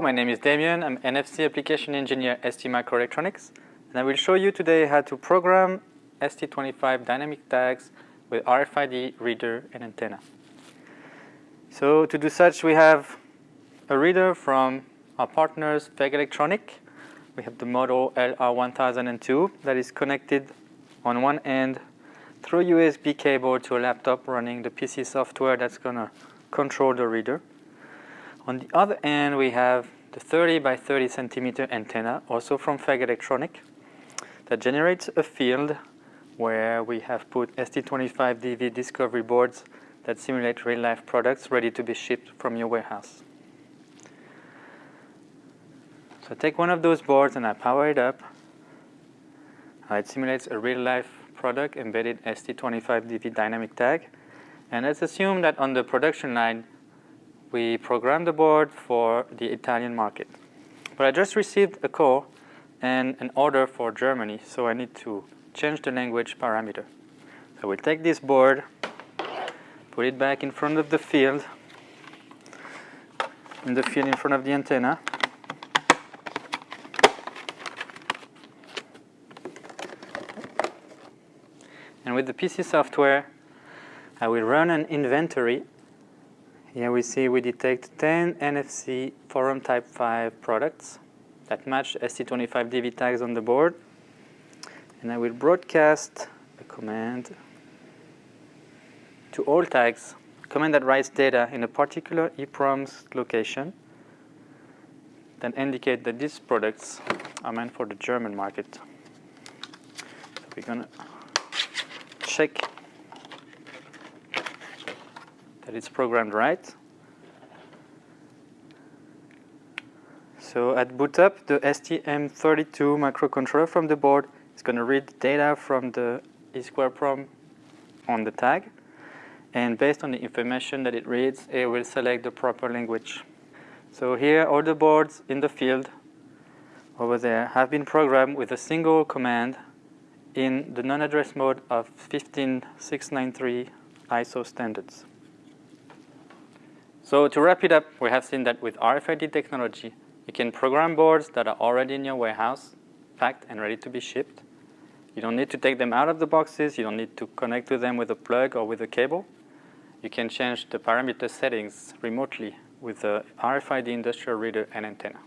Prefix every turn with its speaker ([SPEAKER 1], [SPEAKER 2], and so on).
[SPEAKER 1] My name is Damien. I'm NFC Application Engineer at ST Microelectronics. And I will show you today how to program ST25 dynamic tags with RFID reader and antenna. So to do such, we have a reader from our partners, FEIG Electronic. We have the model LR1002 that is connected on one end through USB cable to a laptop running the PC software that's going to control the reader. On the other end, we have the 30 by 30 centimeter antenna, also from FEIG Electronic, that generates a field where we have put ST25DV discovery boards that simulate real-life products ready to be shipped from your warehouse. So I take one of those boards and I power it up. Uh, it simulates a real-life product embedded ST25DV dynamic tag. And let's assume that on the production line, we programmed the board for the Italian market. But I just received a call and an order for Germany, so I need to change the language parameter. So we'll take this board, put it back in front of the field, in the field in front of the antenna. And with the PC software, I will run an inventory here we see we detect 10 NFC forum type 5 products that match ST25DV tags on the board. And I will broadcast a command to all tags, command that writes data in a particular EEPROM's location then indicate that these products are meant for the German market. So we're going to check that it's programmed right. So at boot up, the STM32 microcontroller from the board is going to read data from the EEPROM on the tag. And based on the information that it reads, it will select the proper language. So here, all the boards in the field over there have been programmed with a single command in the non-address mode of 15693 ISO standards. So to wrap it up, we have seen that with RFID technology, you can program boards that are already in your warehouse, packed and ready to be shipped. You don't need to take them out of the boxes. You don't need to connect to them with a plug or with a cable. You can change the parameter settings remotely with the RFID industrial reader and antenna.